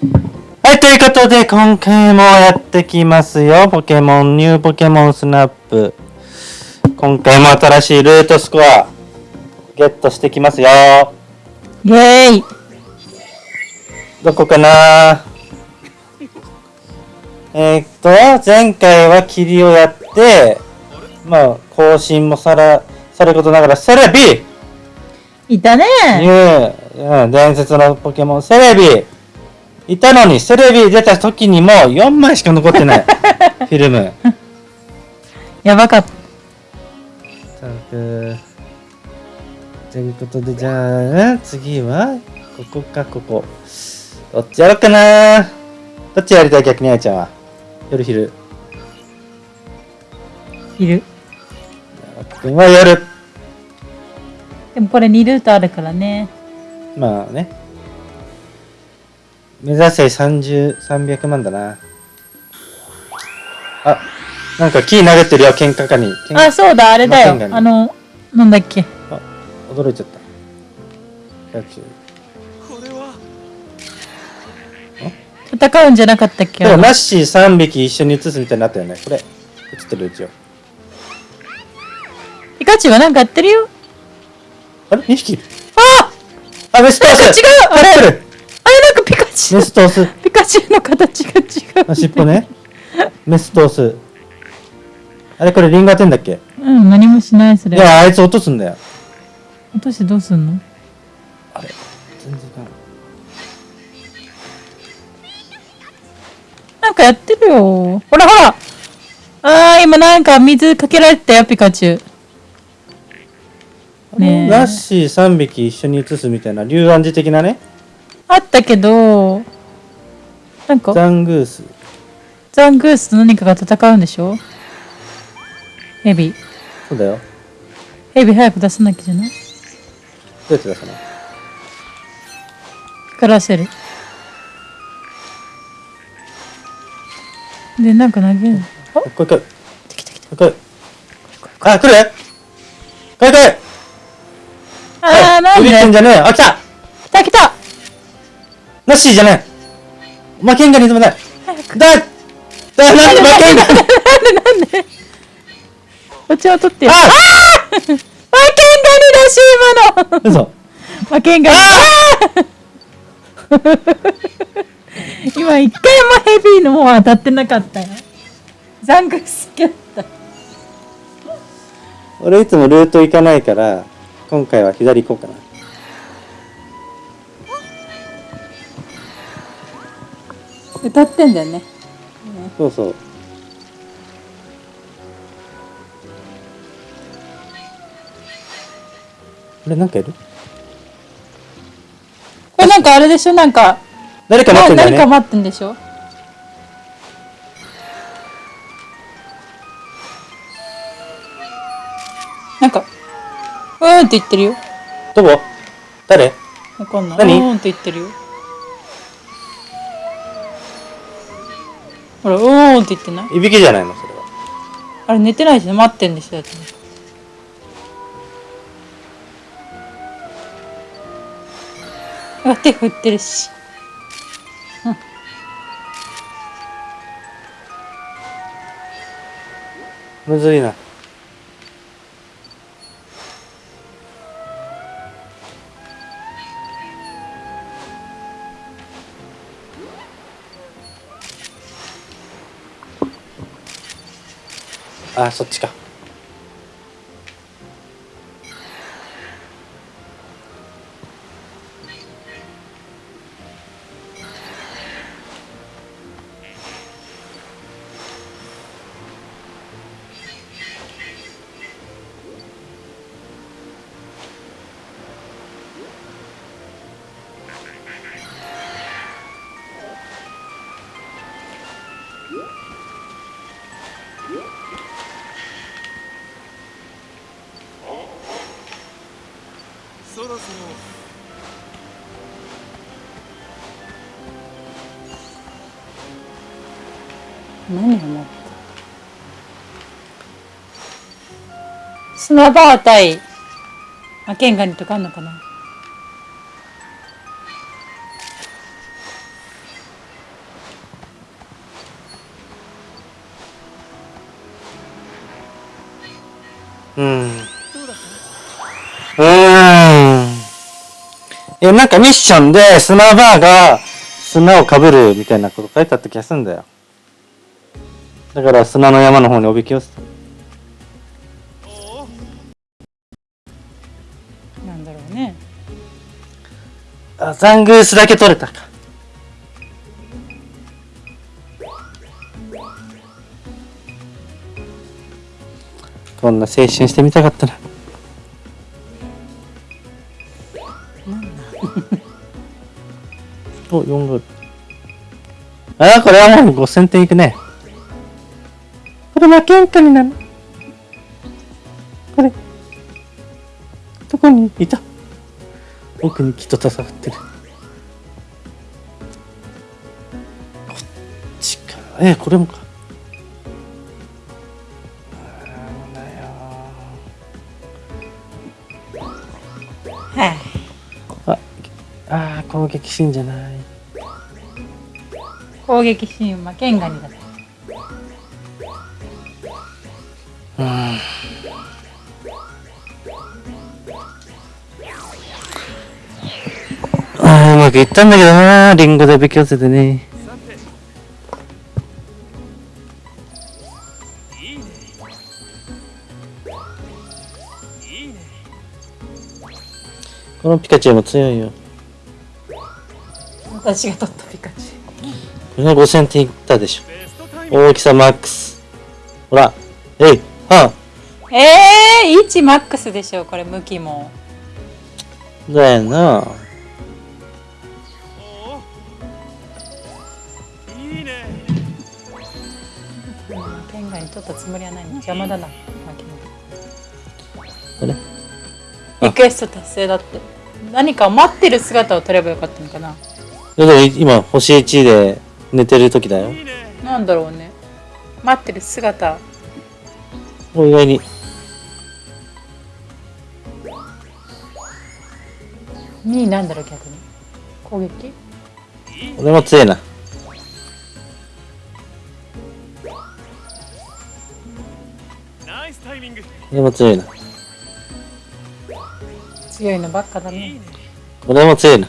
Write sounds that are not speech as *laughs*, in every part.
はい、ということで、今回もやってきますよ。ポケモン、ニューポケモンスナップ。今回も新しいルートスコア、ゲットしてきますよ。イェーイどこかな？えー、っと、前回は霧をやって、まあ、更新もさら、さることながら、セレビいたねニュー、うん、伝説のポケモン、セレビいたのに、セレビ出た時にも4枚しか残ってない。*laughs* フィルム。やばかった。ということで、じゃあ、次は、ここか、ここ。どっちやろうかなどっちやりたい逆にあいちゃんは？夜昼。いる。君は夜。でもこれ2ルートあるからね。まあね。目指せ30、300万だな。あ、なんか木投げてるよ、喧嘩かに。喧あ、そうだ、あれだよまあの、なんだっけ。あ、驚いちゃった。100戦うんじゃなかったっけでもナッシー3匹一緒に写すみたいになったよね。これ、写ってるうちよ。ピカチュウはなんかやってるよ。あれ ?2 匹。ああ、メストースなんか違うあれなんかピカチュウメス。ピカチュウの形が違う。あ、尻尾ね。メストース。あれこれリンガーテンだっけ？うん、何もしない、それ。いや、あいつ落とすんだよ。落としてどうすんの？あれ全然いかん。なんかやってるよ。ほらほらあー、今なんか水かけられてたよ、ピカチュウ。ねえナッシー3匹一緒に写すみたいな、竜暗示的なね。あったけど、なんか、ザングース。ザングースと何かが戦うんでしょ？ヘビ。そうだよ。ヘビ早く出さなきゃじゃない？どうやって出すの？光らせる。で、なんか投げる。あこれ来い。来た来た来これ来い。あ、来る？来い来いた。あー、なんビビってんでじゃねえよ。あ、来た来た来たナッシーじゃないお前剣がにない。だだなんで負けんだなんでなんでお茶を取ってよ。ああー負けんがにだし、今の嘘負けんがに。*laughs* 今一回もヘビーの方は当たってなかったよ。ザングス好きだった。俺いつもルート行かないから、今回は左行こうかな。歌ってんだよね。そうそう。あれなんかいる？これなんかあれでしょ？なんか、誰か待ってんだよね。何か待ってんでしょ？なんか、うーんって言ってるよ。どこ？誰？わかんない。何？うーんって言ってるよ。ほら、うーんって言ってない？いびきじゃないのそれは。あれ寝てないし待ってんでしょだって。あ手振ってるし。むずいな。あ、そっちか。そろそろ何を持った？砂バー対マケンガニとかあんのかな？え、なんかミッションで砂バーが砂をかぶるみたいなこと書いてあった気がするんだよ。だから砂の山の方におびき寄せた。なんだろうねあ、ザングースだけ取れたか。こんな青春してみたかったな。お、4ゴール。ああ、これはもう5000点いくね。これ負けんかになる。これ。どこにいた？奥にきっと戦ってる。こっちか。え、これもか。攻撃シーンじゃない。攻撃シーンはケンガニだうん。あーうまくいったんだけどなリンゴでおびき寄せてね。このピカチュウも強いよ。私が取ったピカチこれが5000点いったでしょ。大きさマックス。ほら。えい。はュウえー、1マックスでしょこれ向きもあ。だよな。うんケンガニ取ったつもりはないの邪魔だな巻物これ？リクエスト達成だって何かを待ってる姿を撮ればよかったのかなでも今、星1で寝てる時だよ。なんだろうね待ってる姿お意外に。2位なんだろう逆に攻撃？俺も強いな。ナイスタイミング俺も強いな。強いのばっかだね俺も強いな。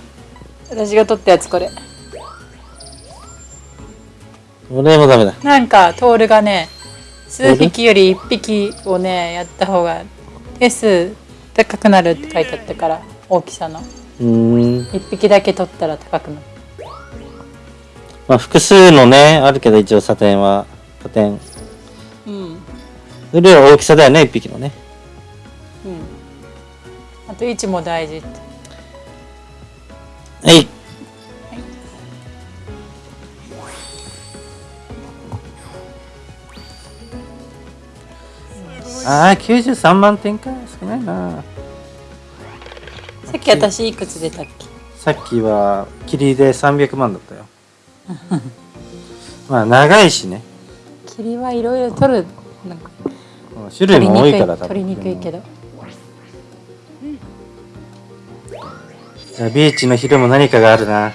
私が取ったやつこれ俺もダメだ。なんかトールがね数匹より1匹をねやった方が手数高くなるって書いてあったから大きさのうーん。1匹だけ取ったら高くなるまあ、複数のね、あるけど一応査点は、加点。うんうんそれより大きさだよね、一匹のね。あと位置も大事ってはい。ああ、93万点か。少ないな。さっき私いくつ出たっけ？さっきは、霧で300万だったよ。まあ、長いしね。霧はいろいろ取るなんか種類も多いから、多分。取りにくいけどじゃあ、ビーチの昼も何かがあるな。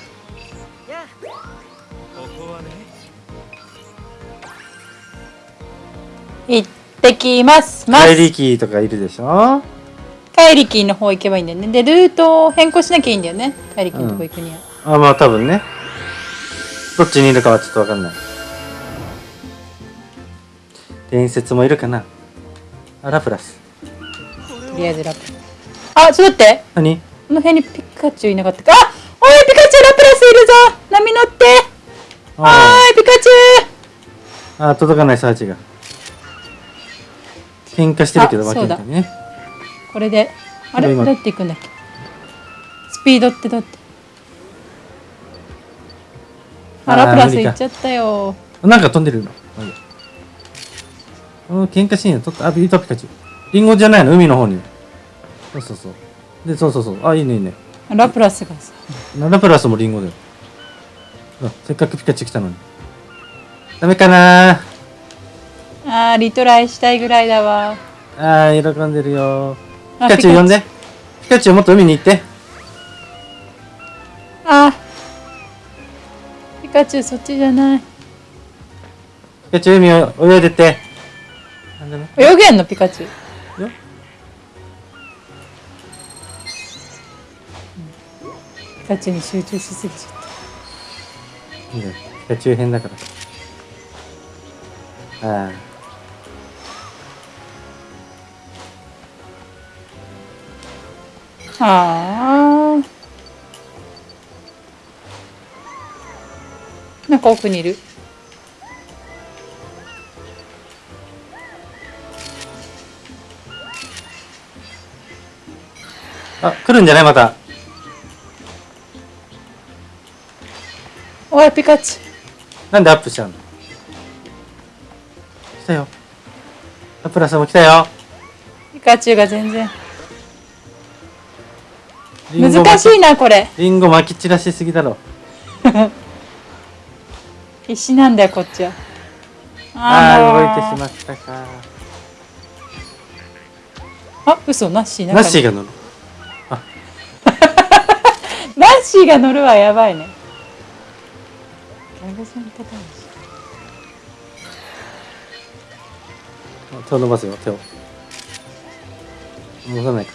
行ってきます。ます。怪力とかいるでしょ？怪力の方行けばいいんだよね。でルートを変更しなきゃいいんだよね。怪力のとこ行くには、あ、まあ多分ね。どっちにいるかはちょっとわかんない。伝説もいるかな。あ、ラプラス。とりあえずラプあちょっと待って。何？この辺にピカチュウいなかったか。あおいピカチュウラプラスいるぞ。波乗って。おあーいピカチュウ。ああ、届かないサーチが。喧嘩してるけど負けだ。ね。これで。あれ？ど今。うやって行くんだっけ？スピードってどうやって？あラプラス無理か。行っちゃったよ。なんか飛んでるの。まあいいや。うん、喧嘩シーン取った。あ、ビートピカチュウ。リンゴじゃないの？海の方に。そうそうそう。で、そうそうそう。あ、いいねいいね。ラプラスがさラプラスもリンゴだよ。あせっかくピカチュウ来たのに。ダメかなあーリトライしたいぐらいだわああ、喜んでるよ。あピカチュウ呼んで。ピカチュウもっと海に行って。あーピカチュウそっちじゃないピカチュウ海を泳いでって。泳げんのピカチュウよピカチに集中しすぎちゃっいいんだよピカチ編だからああああなんか奥にいる。あ来るんじゃないまた。おいピカチュなんでアップしちゃうの？来たよ。ラプラスも来たよ。ウピカチュウが全然。難しいなこれ。リンゴ撒き散らしすぎだろ。*laughs* 必死なんだよこっちは。ああ動いてしまったか。あ嘘ナッシーナッシーがが乗る。*laughs* ナッシーが乗るはやばいねギャグソンパターン手を伸ばすよ手を。伸ばさないか。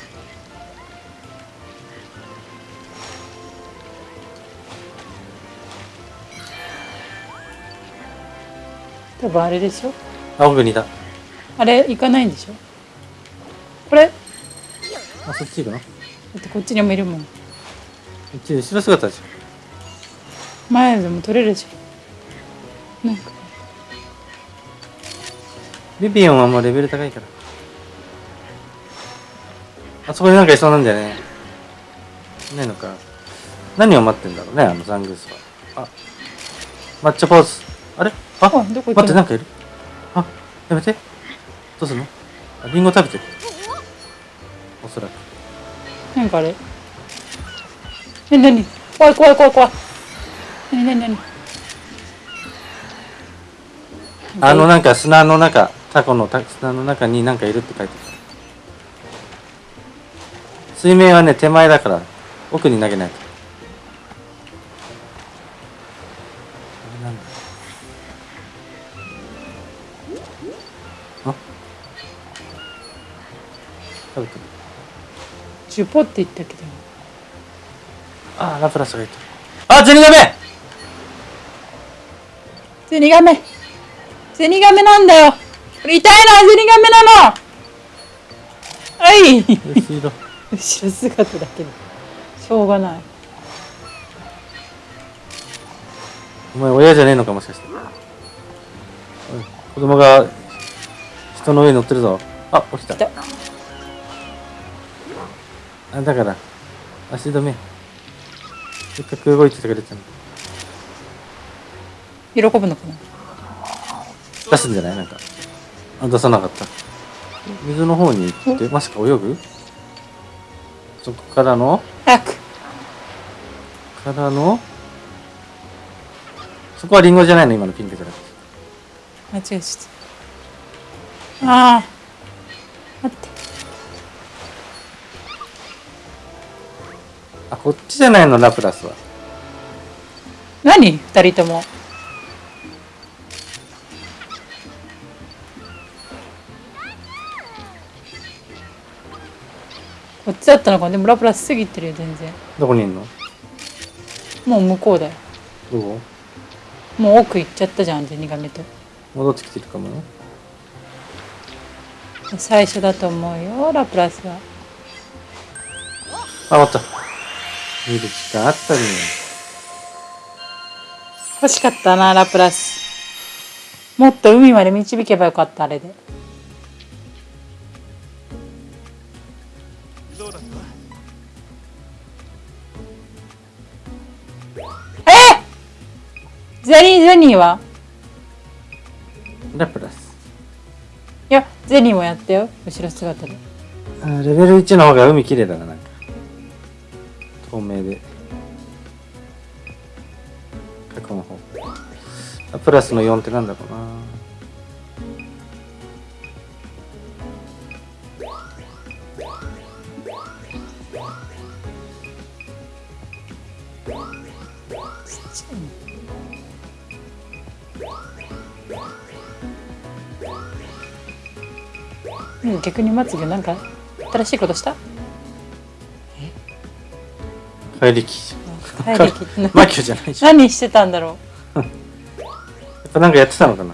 多分あれでしょ？あ奥にいた。あれ行かないんでしょ？これ？だあそっち行くの？こってこっちにもいるもん。っち後ろ姿でしょ前でも取れるじゃんなんか。ビビオンはもうレベル高いから。あそこになんかいそうなんだよね。いないのか。何を待ってんだろうねあのザングースは。あ。抹茶ポーズ。あれ？あ？あどこ待ってなんかいる？あやめて。どうするの？あリンゴ食べてる。おそらく。なんかあれ？え何？怖い怖い怖い怖い何何何？あのなんか砂の中タコのた砂の中になんかいるって書いてある。水面はね手前だから奥に投げないと。あれなんだ。あ？食べてる。ジュポって言ったけど。あラプラスがいた。あゼニガメゼニガメ。ゼニガメなんだよ。これ痛いなゼニガメなの。はい。後ろ。後ろ姿だけで。しょうがない。お前親じゃねえのかもしかして。子供が人の上に乗ってるぞ。あ起きた。あだから足止め。せっかく動いててくれたの喜ぶのかな？出すんじゃない？なんか。あ出さなかった。水の方に行ってまさか泳ぐ？そこからの？早く。からの？そこはリンゴじゃないの？今のピンクじゃなくて。間違えちゃった。ああ待って。あこっちじゃないの？ラプラスは。何？二人ともこっちだったのかでもラプラス過ぎてるよ全然。どこにいんの？もう向こうだよ。どこ？もう奥行っちゃったじゃんゼニガメと。戻ってきてるかもよ。最初だと思うよラプラスは。あ終わった。見る時間あったね。欲しかったなラプラス。もっと海まで導けばよかったあれでゼニーゼニーは？ラプラス。いやゼニーもやったよ。後ろ姿で。あレベル1の方が海綺麗だななんか。透明で。過去の方。あプラスの4ってなんだろうなうん逆にまつげなんか新しいことした？怪力怪力マキオじゃないしやっ何してたんだろ *laughs* ぱなんかやってたのかな？う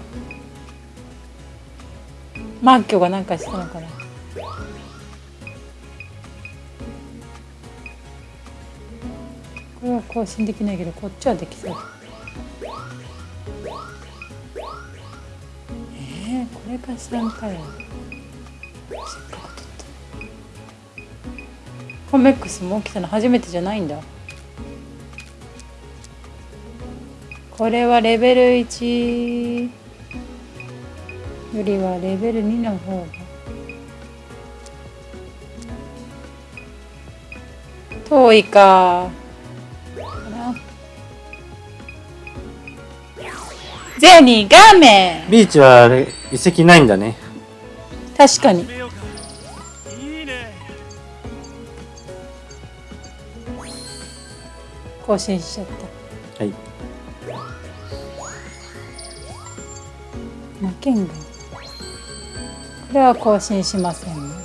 マーキョがなんかしてたのかな？これは更新できないけどこっちはできそうえー、これが3回やせっかコメックスも起きたの初めてじゃないんだ。これはレベル1よりはレベル2の方が遠いか。ゼニガメ。ビーチはあれ遺跡ないんだね。確かに。更新しちゃった。はい。これは更新しませんね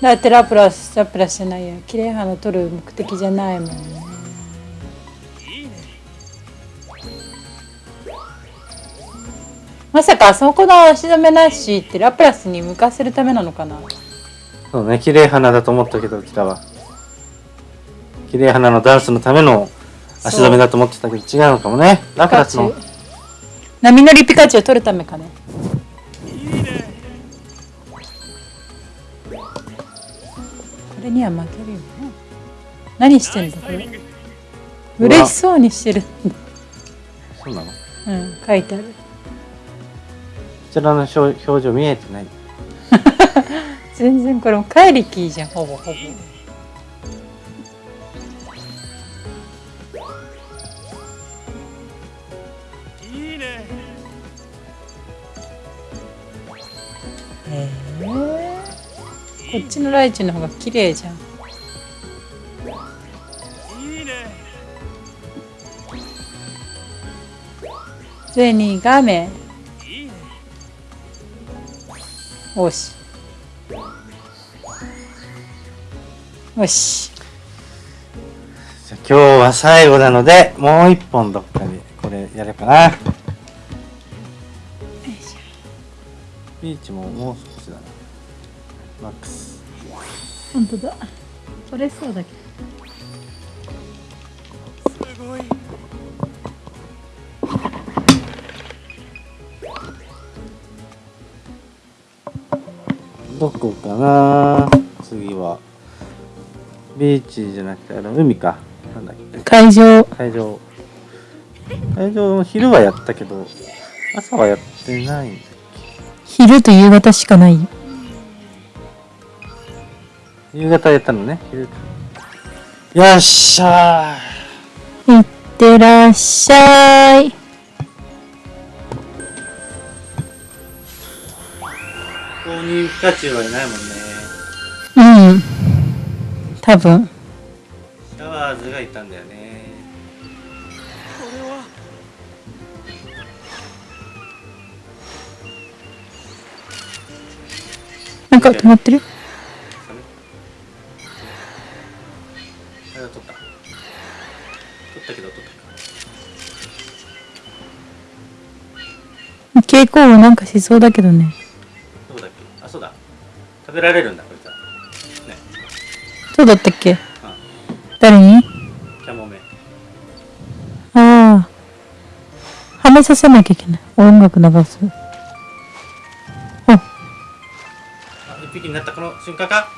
だってラプラスラプラスじゃないや綺麗花取る目的じゃないもんね。まさかあそこの足止めなしってラプラスに向かせるためなのかな？そうね綺麗花だと思ったけど北は。綺麗花のダンスのための足止めだと思ってたけど違うのかもね。ラプラスの。波乗りピカチュウを取るためかねれには負けるよな何してナイんだこれ？嬉しそうにしてるそうなの？こうん書いてある。ちらの表表情見えてない。*laughs* 全然これも怪力じゃんほぼほぼこっちのライチの方が綺麗じゃん。いいね。ゼニガメいいね。おし。よし。じゃあ今日は最後なのでもう一本どっかでこれやればな。ビーチももうマックス。本当だ。取れそうだけすごい。どこかな？次は。ビーチじゃなくてあの海か。なんだっけ？ど会場。会場。会場の昼はやったけど朝はやってない昼と夕方しかないよ夕方やったのね。昼よっしゃいってらっしゃい。ーここにピカチュウはいないもんね。うん。多分。シャワーズがいたんだよね。これは。なんか決まってる？ったけど取った蛍光はなん。かしそうだけどねどこだっけあそうだ食べられるん。だこいつはねそうだったっけうん。誰にキャモメああはめさせなきゃいけない音楽流すあ一匹になったこの瞬間か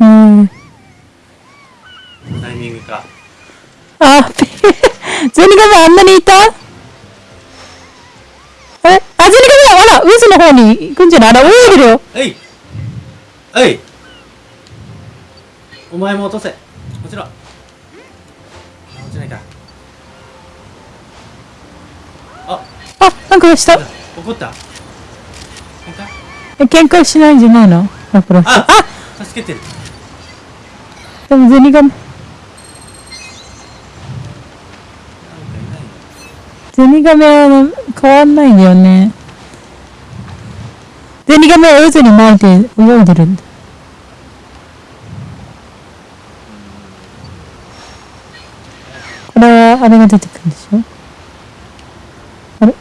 うんタイミングか。あ *laughs* ゼニガメあんなにいた？えあゼニガメあら渦の方に行くんじゃない？あら泳いでるよ。えい。えい。お前も落とせ。もちろ落ちないか。あ。あなんかした。怒った？喧嘩しないんじゃないの？あ！助けてる。でもゼニガメなんかいないのゼニガメは変わんないんだよね。ゼニガメは渦に巻いて泳いでるんだ。これはあれが出てくるんでしょ？あれ？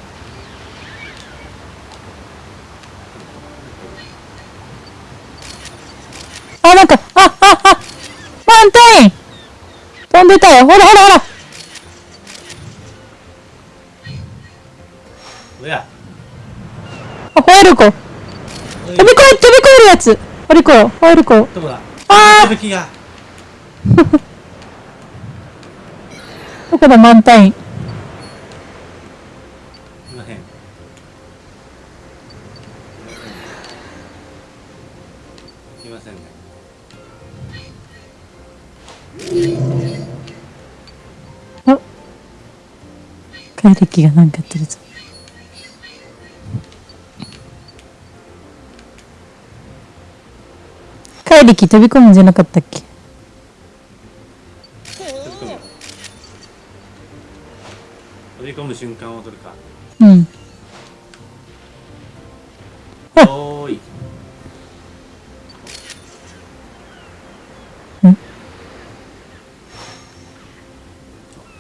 あ、なんか、あ、あ、あマンテイン!飛んでたよ。ほらほらほら！おや。あ、ホエールコ。飛び越え、飛び越えるやつ。ホエールコ、ホエールコ。どこだ？あー。吹雪が。*laughs* どこだ？マウン。テイン怪力がなんかやってるぞ怪力飛び込むんじゃなかったっけ瞬間を撮るかうんおーいん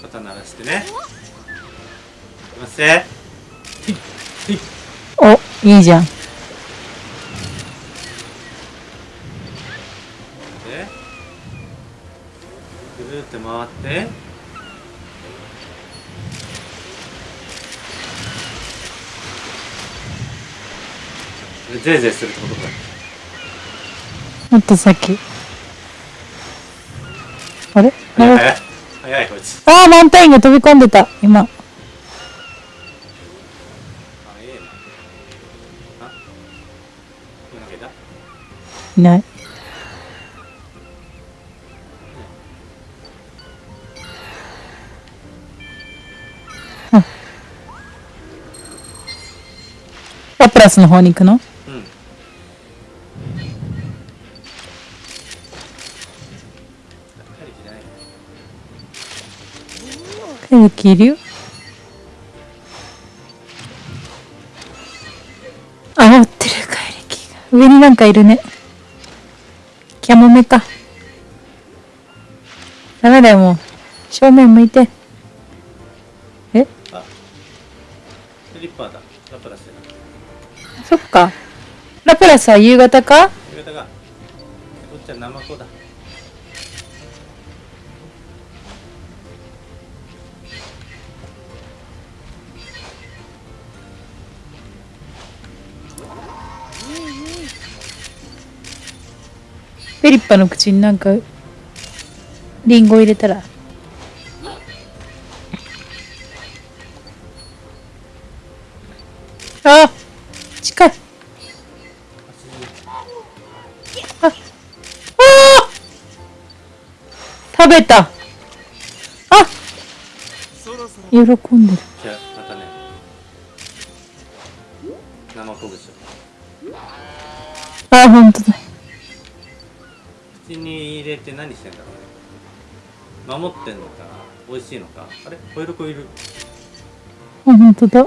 肩鳴らしてねいきますねひっひっおいいじゃんでぐるって回ってでゼーゼーするってことか。もっと先。あれ？あ早い早いこいつ。あーマウンテインが飛び込んでた。今。いない。あ。ラプラスの方に行くの？怪力いるよ。あ持ってる怪力が。上になんかいるね。キャモメかダメだよもう。正面向いて。え？あ。スリッパーだ。ラプラスだ。そっか。ラプラスは夕方か？夕方がこっちはナマコだフェリッパの口になんかリンゴ入れたら。あ近い。ああー。食べた。あ喜んでる。じゃあまたね。ナマコでしょあ本当だ。口に入れて何してんだろうね。守ってんのか美味しいのか。あれ？ホイルコいる。あ本当だ。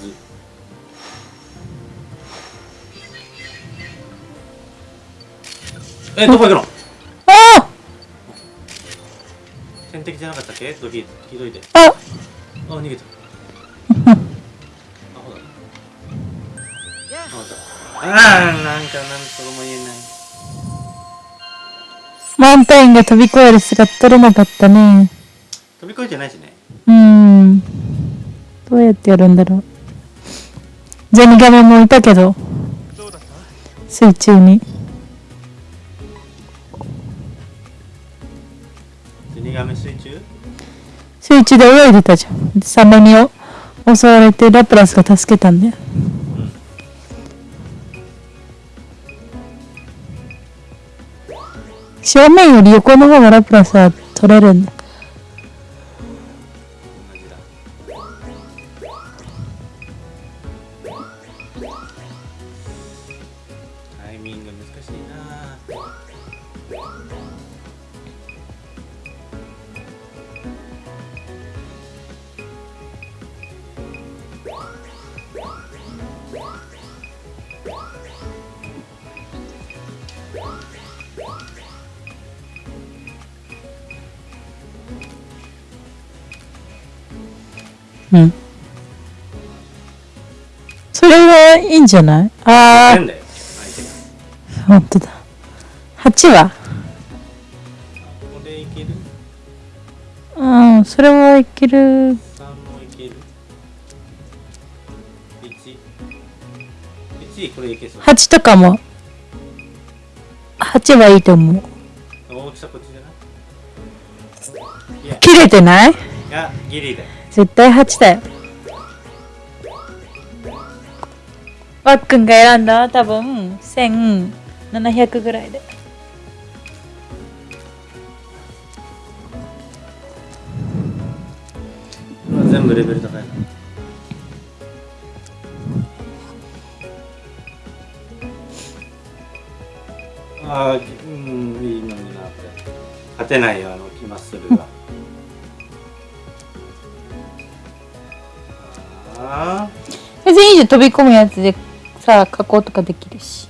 水えどこ行くの？じゃなかったっけ？ドキ聞いといて。あ。あ逃げた。あほらああーなんかなんとも言えない。マウンテインが飛び越える姿撮れなかったね。飛び越えてないしね。うーん。どうやってやるんだろう。ゼニガメもいたけど。どうだった水中に。ゼニガメ水中水中で泳いでたじゃん。サメに襲われてラプラスが助けたんだよ。正面より横の方がラプラスは取れるんだ。うん。それはいいんじゃない？ああ、ほんとだ。8は？うん、それはいける。3もいける？1 1これいけそう。8とかも。8はいいと思う。切れてない？いやギリだよ絶対8だよ。わっくんが選んだ多分1700ぐらいで。全部レベル高いなああうんいいのになって勝てないよあのマッスル別にいいじゃん飛び込むやつでさあ加工とかできるし。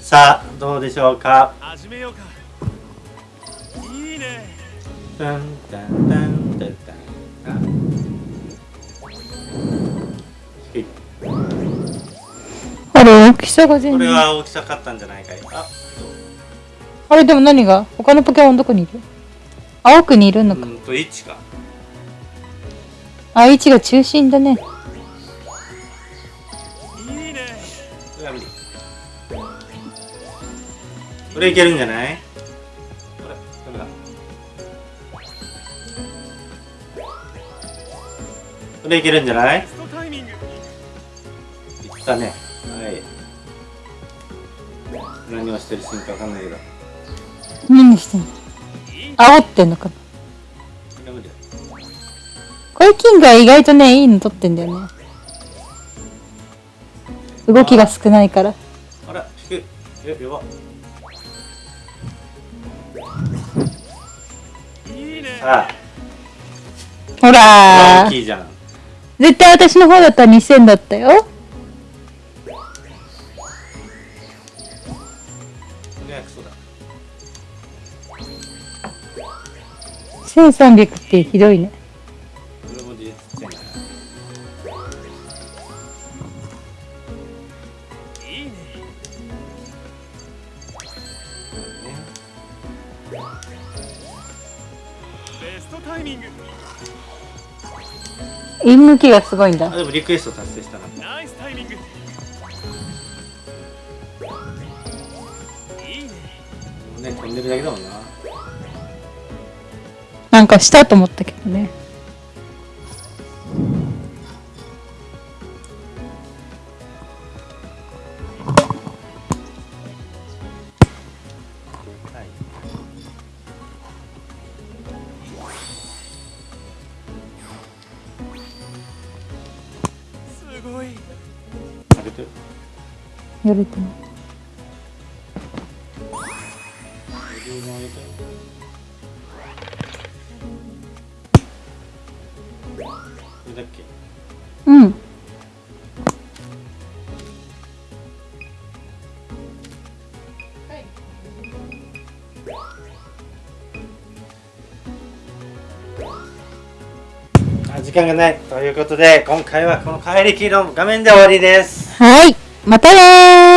さあどうでしょうか？あれ大きさが全これ然は大きさ勝ったんじゃないかいああれでも何が？他のポケモンどこにいる？青くにいるのか、うんと1か。あ位置が中心だね。いいね。これいけるんじゃない？これダメだ。これいけるんじゃない？いったね。はい何をしてるシーンかわかんないけど。こ何してんの？煽ってんのかな？これキングは意外とねいいの取ってんだよね。動きが少ないから。あら低いえやば。いいね。さほあらー。大きいじゃん。絶対私の方だったら2000だったよ1300ってひどいねいいねベストタイミング陰向きがすごいんだあでもリクエスト達成したなナイスタイミングいいねもうね飛んでるだけだもんななんかしたと思ったけどね。はいすごい。上げて。る時間がないということで今回はこの怪力の画面で終わりです。はいまたねー。またねー